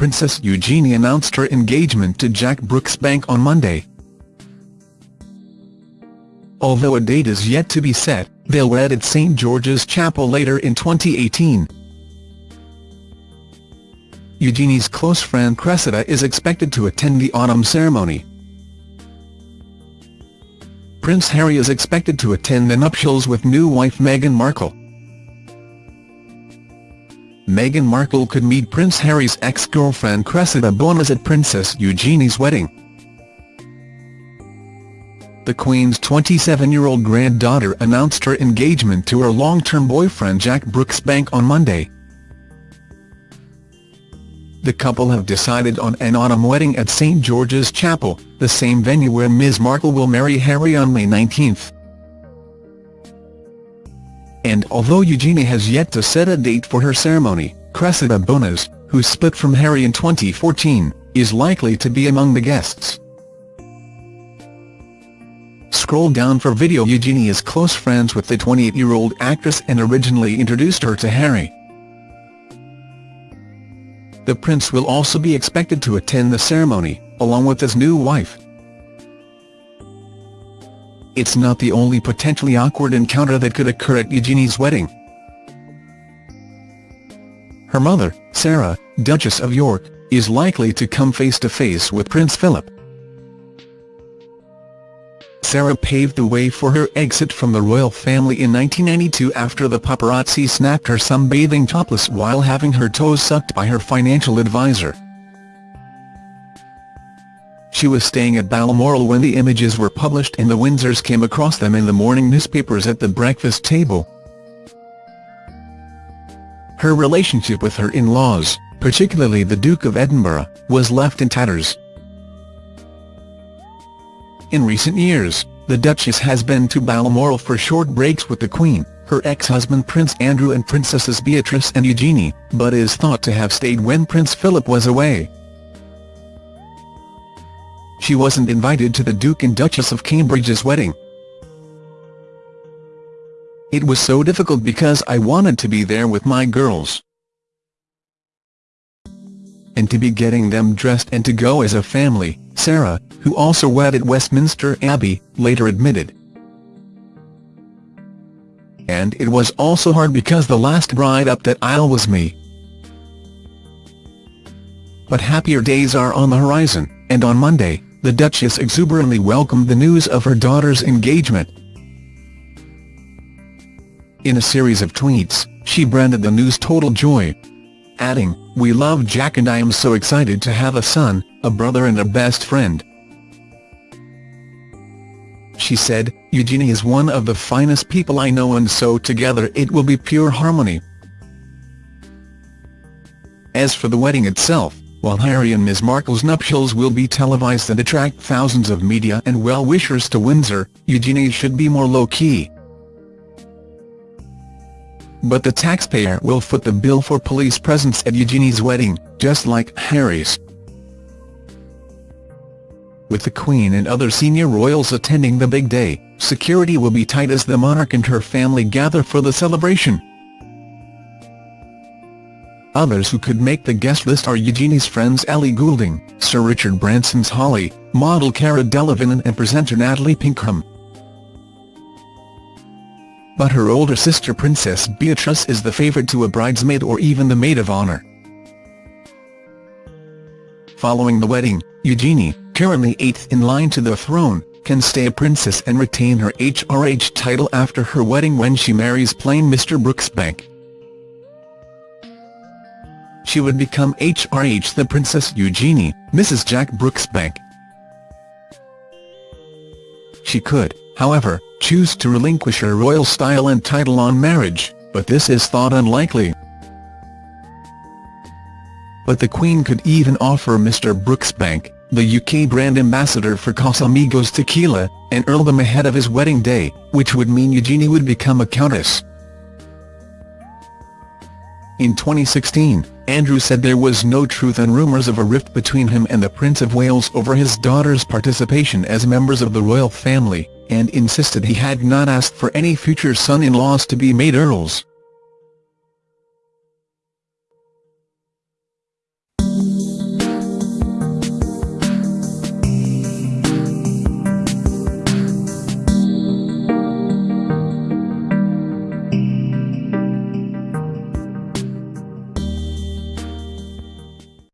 Princess Eugenie announced her engagement to Jack Brooksbank on Monday. Although a date is yet to be set, they'll wed at St George's Chapel later in 2018. Eugenie's close friend Cressida is expected to attend the autumn ceremony. Prince Harry is expected to attend the nuptials with new wife Meghan Markle. Meghan Markle could meet Prince Harry's ex-girlfriend Cressida Bonas at Princess Eugenie's wedding. The Queen's 27-year-old granddaughter announced her engagement to her long-term boyfriend Jack Brooksbank on Monday. The couple have decided on an autumn wedding at St George's Chapel, the same venue where Ms Markle will marry Harry on May 19. And although Eugenie has yet to set a date for her ceremony, Cressida Bonas, who split from Harry in 2014, is likely to be among the guests. Scroll down for video Eugenie is close friends with the 28-year-old actress and originally introduced her to Harry. The prince will also be expected to attend the ceremony, along with his new wife. It's not the only potentially awkward encounter that could occur at Eugenie's wedding. Her mother, Sarah, Duchess of York, is likely to come face-to-face -face with Prince Philip. Sarah paved the way for her exit from the royal family in 1992 after the paparazzi snapped her sunbathing topless while having her toes sucked by her financial advisor. She was staying at Balmoral when the images were published and the Windsors came across them in the morning newspapers at the breakfast table. Her relationship with her in-laws, particularly the Duke of Edinburgh, was left in tatters. In recent years, the Duchess has been to Balmoral for short breaks with the Queen, her ex-husband Prince Andrew and Princesses Beatrice and Eugenie, but is thought to have stayed when Prince Philip was away. She wasn't invited to the Duke and Duchess of Cambridge's wedding. It was so difficult because I wanted to be there with my girls. And to be getting them dressed and to go as a family, Sarah, who also wed at Westminster Abbey, later admitted. And it was also hard because the last bride up that aisle was me. But happier days are on the horizon, and on Monday, the Duchess exuberantly welcomed the news of her daughter's engagement. In a series of tweets, she branded the news total joy, adding, We love Jack and I am so excited to have a son, a brother and a best friend. She said, Eugenie is one of the finest people I know and so together it will be pure harmony. As for the wedding itself, while Harry and Ms Markle's nuptials will be televised and attract thousands of media and well-wishers to Windsor, Eugenie should be more low-key. But the taxpayer will foot the bill for police presence at Eugenie's wedding, just like Harry's. With the Queen and other senior royals attending the big day, security will be tight as the monarch and her family gather for the celebration. Others who could make the guest list are Eugenie's friends Ellie Goulding, Sir Richard Branson's Holly, model Cara Delevingne and presenter Natalie Pinkham. But her older sister Princess Beatrice is the favourite to a bridesmaid or even the maid of honour. Following the wedding, Eugenie, currently eighth in line to the throne, can stay a princess and retain her HRH title after her wedding when she marries plain Mr Brooksbank she would become HRH the Princess Eugenie, Mrs Jack Brooksbank. She could, however, choose to relinquish her royal style and title on marriage, but this is thought unlikely. But the Queen could even offer Mr Brooksbank, the UK brand ambassador for Casamigos tequila, an earldom ahead of his wedding day, which would mean Eugenie would become a countess. In 2016, Andrew said there was no truth and rumours of a rift between him and the Prince of Wales over his daughter's participation as members of the royal family, and insisted he had not asked for any future son-in-laws to be made earls.